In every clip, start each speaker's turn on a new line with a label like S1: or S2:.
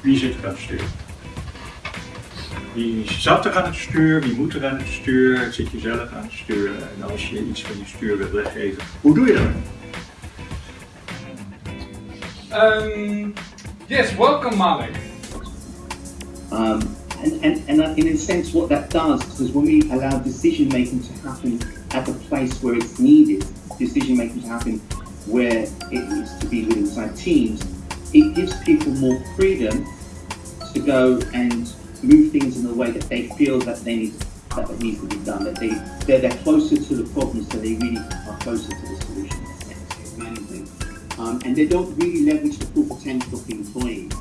S1: Wie zit er aan het stuur? Wie zat er aan het stuur? Wie moet er aan het stuur? Zit je zelf aan het stuur? En als je iets van je stuur wilt weggeven, hoe doe je dat?
S2: Um, yes, welcome Malik.
S3: Um, and, and, and in a sense what that does, is when we allow decision making to happen at the place where it's needed, decision making to happen where it needs to be within inside teams, it gives people more freedom to go and move things in the way that they feel that they need that it needs to be done. That they they're, they're closer to the problem, so they really are closer to the solution. Management. Um, and they don't really leverage the full potential of the employees.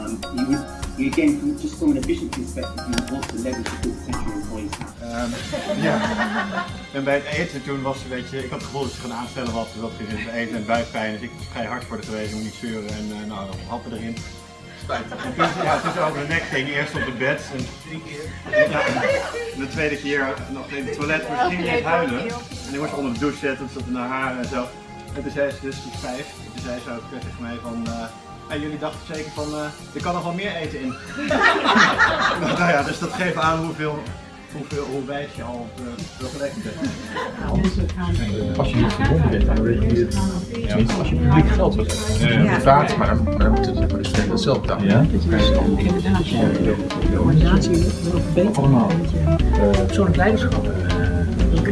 S3: Um, you you again, from, just from an efficiency perspective, you want to leverage the full potential of employees.
S4: Um, ja. En bij het eten toen was een beetje, ik had het gevoel dat ze gaan aanstellen wat, wat ging in het eten en buikpijn. Dus ik was vrij hard voor de geweest, moet niet zeuren en uh, nou, dan happen erin. Ja, het is over de nek ging, eerst op het bed. En, ja, en de tweede keer nog in het toilet moest ging niet huilen. En ik moest onder de douche zetten, zat naar haar en zo. En toen zei ze dus die vijf, en toen zei ze ook tegen mij van, uh, en jullie dachten zeker van, uh, er kan nog wel meer eten in. nou ja, dus dat geeft aan hoeveel hoeveel hoe wijs je al op eh, reflecten.
S5: Als je niet verbonden bent, dan weet je het. Tenminste, als je publiek geld wil hebben. Ja. ja, maar dan moeten de het zelf betalen. Ja.
S6: De organisatie moet nog beter.
S5: Allemaal.
S6: Eh, persoonlijk leiderschap. Eh,
S5: dus,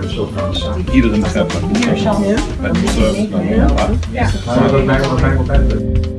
S6: dus, we
S5: gaan samen tot de. Iedereen begrijpt wat ja, moet zijn. ja, moeten. Ja. Dat blijft altijd.